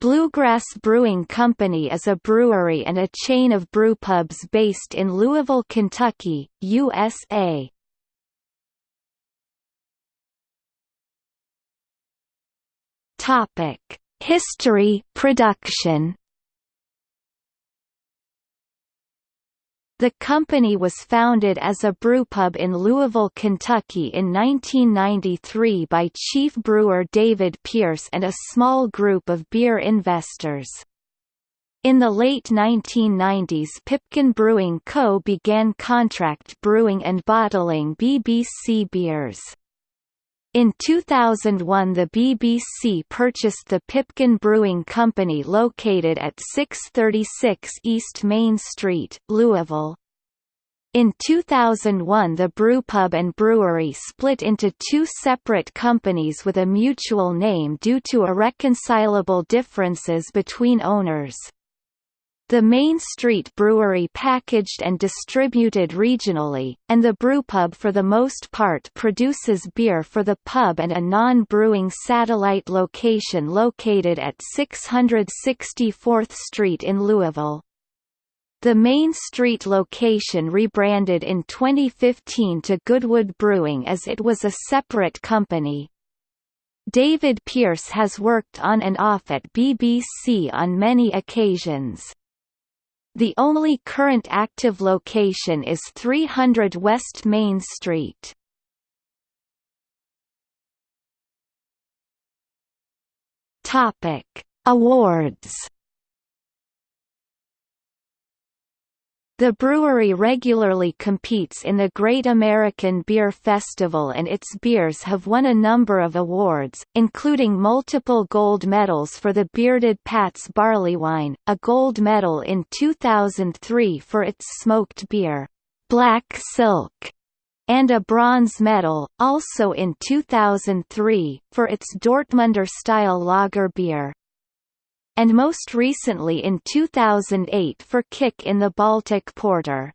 Bluegrass Brewing Company is a brewery and a chain of brewpubs based in Louisville, Kentucky, USA. History, production The company was founded as a brewpub in Louisville, Kentucky in 1993 by chief brewer David Pierce and a small group of beer investors. In the late 1990s Pipkin Brewing Co. began contract brewing and bottling BBC beers. In 2001 the BBC purchased the Pipkin Brewing Company located at 636 East Main Street, Louisville. In 2001 the brewpub and brewery split into two separate companies with a mutual name due to irreconcilable differences between owners. The Main Street Brewery packaged and distributed regionally, and the brewpub for the most part produces beer for the pub and a non-brewing satellite location located at 664th Street in Louisville. The Main Street location rebranded in 2015 to Goodwood Brewing as it was a separate company. David Pierce has worked on and off at BBC on many occasions. The only current active location is 300 West Main Street. Topic: Awards The brewery regularly competes in the Great American Beer Festival and its beers have won a number of awards, including multiple gold medals for the Bearded Pat's barley wine, a gold medal in 2003 for its smoked beer, Black Silk, and a bronze medal, also in 2003, for its Dortmunder-style lager beer and most recently in 2008 for Kick in the Baltic Porter.